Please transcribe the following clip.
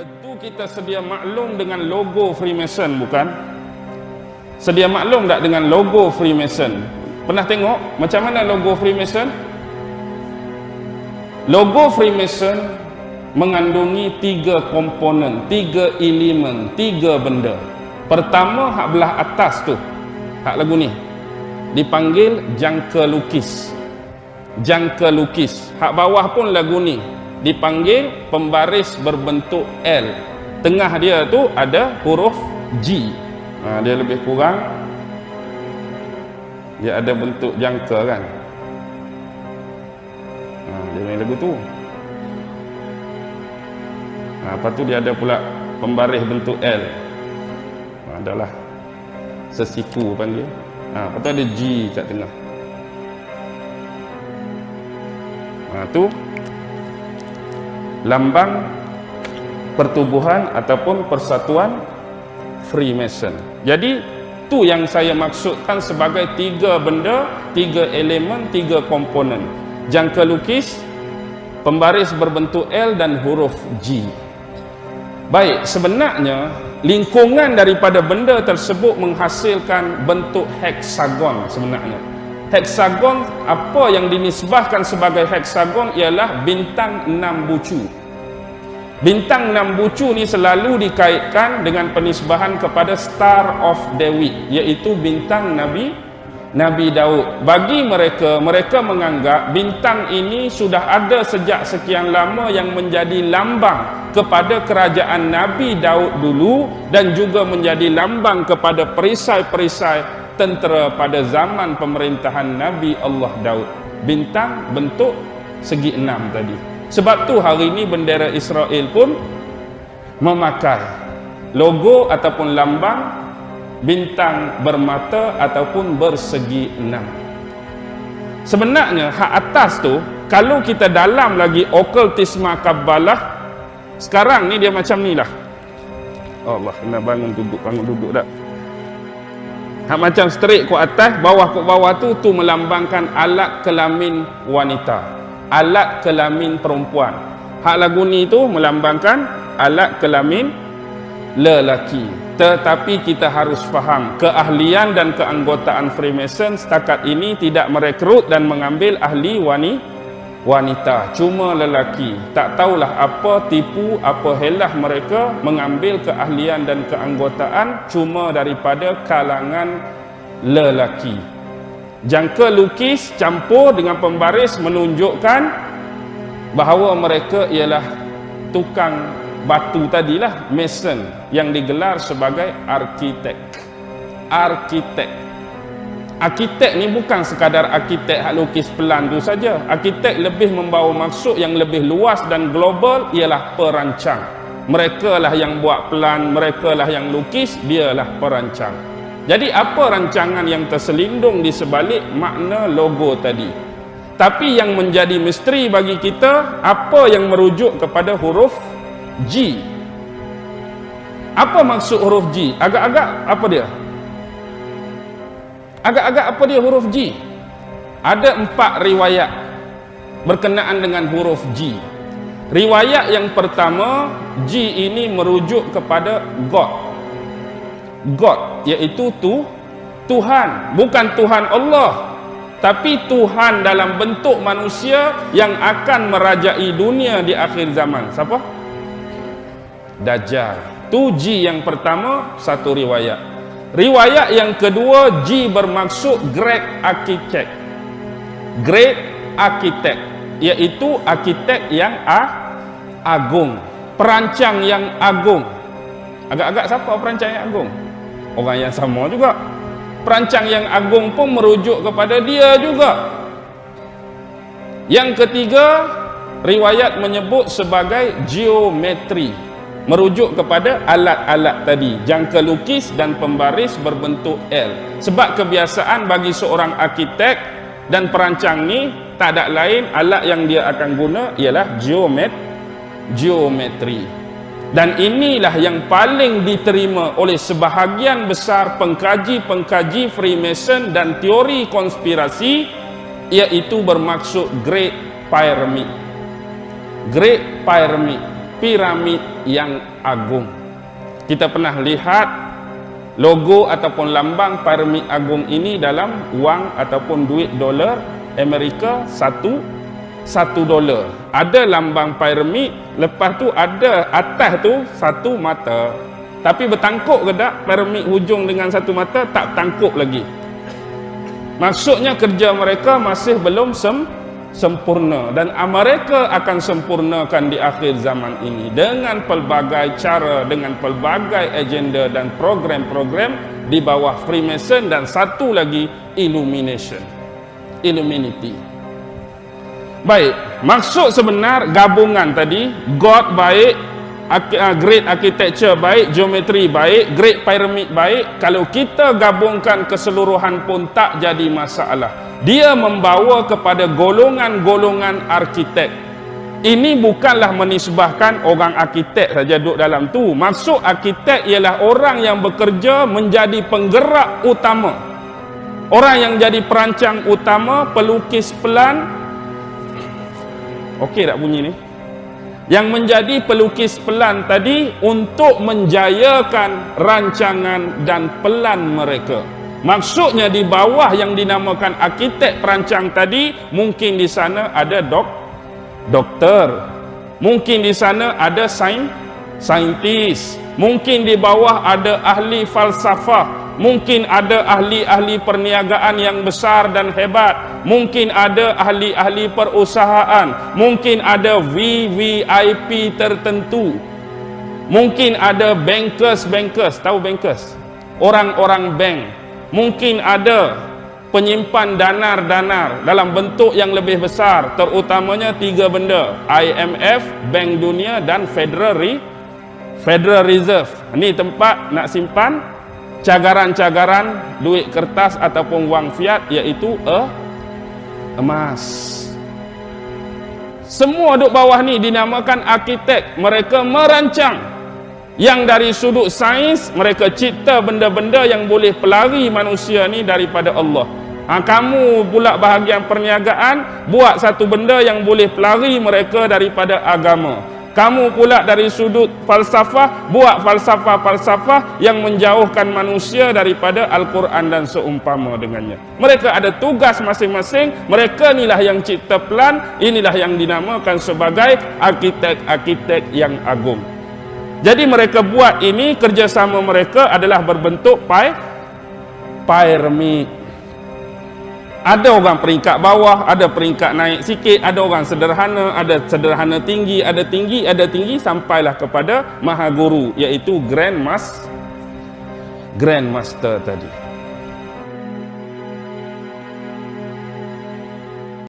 Tentu kita sedia maklum dengan logo Freemason bukan? Sedia maklum tak dengan logo Freemason? Pernah tengok macam mana logo Freemason? Logo Freemason mengandungi tiga komponen, tiga elemen, tiga benda. Pertama hak belah atas tu, hak lagu ni dipanggil jangka lukis. Jangka lukis. Hak bawah pun lagu ni dipanggil pembaris berbentuk L. Tengah dia tu ada huruf G. Ha, dia lebih kurang dia ada bentuk jangka kan. Ha, dia main lagu tu. Ha, lepas tu dia ada pula pembaris bentuk L. Ha, adalah sesiku panggil. Ha, lepas tu ada G kat tengah. Ha, tu lambang pertubuhan ataupun persatuan Freemason. Jadi tu yang saya maksudkan sebagai tiga benda, tiga elemen, tiga komponen. Jangka lukis, pembaris berbentuk L dan huruf G. Baik, sebenarnya lingkungan daripada benda tersebut menghasilkan bentuk heksagon sebenarnya. Heksagon apa yang dinisbahkan sebagai heksagon ialah bintang enam bucu. Bintang enam bucu ni selalu dikaitkan dengan penisbahan kepada Star of David iaitu bintang Nabi Nabi Daud. Bagi mereka, mereka menganggap bintang ini sudah ada sejak sekian lama yang menjadi lambang kepada kerajaan Nabi Daud dulu dan juga menjadi lambang kepada perisai-perisai tentera pada zaman pemerintahan Nabi Allah Daud. Bintang bentuk segi enam tadi. Sebab tu hari ini bendera Israel pun memakai logo ataupun lambang bintang bermata ataupun bersegi enam. Sebenarnya hak atas tu kalau kita dalam lagi okultisma Kabbalah sekarang ni dia macam ni lah. Allah kena bangun duduk bangun duduk dah. Hak macam straight ke atas, bawah ke bawah tu tu melambangkan alat kelamin wanita. Alat kelamin perempuan. Hak lagu ni tu melambangkan alat kelamin lelaki. Tetapi kita harus faham keahlian dan keanggotaan Freemason setakat ini tidak merekrut dan mengambil ahli wanita wanita cuma lelaki. Tak tahulah apa tipu apa helah mereka mengambil keahlian dan keanggotaan cuma daripada kalangan lelaki. Jangka lukis campur dengan pembaris menunjukkan bahawa mereka ialah tukang batu tadilah mason yang digelar sebagai arkitek. Arkitek arkitek ni bukan sekadar arkitek hak lukis pelan tu saja. Arkitek lebih membawa maksud yang lebih luas dan global ialah perancang. Mereka lah yang buat pelan mereka lah yang lukis dialah perancang. Jadi apa rancangan yang terselindung di sebalik makna logo tadi? Tapi yang menjadi misteri bagi kita apa yang merujuk kepada huruf G? Apa maksud huruf G? Agak-agak apa dia Agak-agak apa dia huruf G? Ada empat riwayat berkenaan dengan huruf G. Riwayat yang pertama, G ini merujuk kepada God. God, iaitu tu, Tuhan. Bukan Tuhan Allah. Tapi Tuhan dalam bentuk manusia yang akan merajai dunia di akhir zaman. Siapa? Dajjal. Tu G yang pertama, satu riwayat. Riwayat yang kedua G bermaksud great architect. Great architect iaitu arkitek yang ah, agung, perancang yang agung. Agak-agak siapa perancang yang agung? Orang yang sama juga. Perancang yang agung pun merujuk kepada dia juga. Yang ketiga, riwayat menyebut sebagai geometri merujuk kepada alat-alat tadi. Jangka lukis dan pembaris berbentuk L. Sebab kebiasaan bagi seorang arkitek dan perancang ni tak ada lain alat yang dia akan guna ialah geomet geometri. Dan inilah yang paling diterima oleh sebahagian besar pengkaji-pengkaji Freemason dan teori konspirasi iaitu bermaksud Great Pyramid. Great Pyramid piramid yang agung. Kita pernah lihat logo ataupun lambang piramid agung ini dalam wang ataupun duit dolar Amerika satu satu dolar. Ada lambang piramid, lepas tu ada atas tu satu mata. Tapi bertangkuk ke tak piramid hujung dengan satu mata tak tangkuk lagi. Maksudnya kerja mereka masih belum sem sempurna dan mereka akan sempurnakan di akhir zaman ini dengan pelbagai cara dengan pelbagai agenda dan program-program di bawah Freemason dan satu lagi Illumination. Illuminati. Baik maksud sebenar gabungan tadi God baik uh, great architecture baik geometri baik great pyramid baik kalau kita gabungkan keseluruhan pun tak jadi masalah dia membawa kepada golongan-golongan arkitek. Ini bukanlah menisbahkan orang arkitek saja duduk dalam tu. Maksud arkitek ialah orang yang bekerja menjadi penggerak utama. Orang yang jadi perancang utama pelukis pelan. Okey tak bunyi ni? Yang menjadi pelukis pelan tadi untuk menjayakan rancangan dan pelan mereka Maksudnya di bawah yang dinamakan arkitek perancang tadi mungkin di sana ada dok doktor. Mungkin di sana ada sain saintis. Mungkin di bawah ada ahli falsafah. Mungkin ada ahli-ahli perniagaan yang besar dan hebat. Mungkin ada ahli-ahli perusahaan. Mungkin ada VVIP tertentu. Mungkin ada bankers-bankers. Tahu bankers? Orang-orang bank mungkin ada penyimpan danar-danar dalam bentuk yang lebih besar terutamanya tiga benda IMF, Bank Dunia dan Federal Re Federal Reserve. Ini tempat nak simpan cagaran-cagaran duit kertas ataupun wang fiat iaitu e, emas. Semua duduk bawah ni dinamakan arkitek. Mereka merancang yang dari sudut sains mereka cipta benda-benda yang boleh pelari manusia ni daripada Allah. Ha, kamu pula bahagian perniagaan buat satu benda yang boleh pelari mereka daripada agama. Kamu pula dari sudut falsafah buat falsafah-falsafah yang menjauhkan manusia daripada Al-Quran dan seumpama dengannya. Mereka ada tugas masing-masing mereka inilah yang cipta plan inilah yang dinamakan sebagai arkitek-arkitek yang agung jadi mereka buat ini kerjasama mereka adalah berbentuk pi pyramid. Ada orang peringkat bawah, ada peringkat naik sikit, ada orang sederhana, ada sederhana tinggi, ada tinggi, ada tinggi sampailah kepada maha guru iaitu grand mas grand master tadi.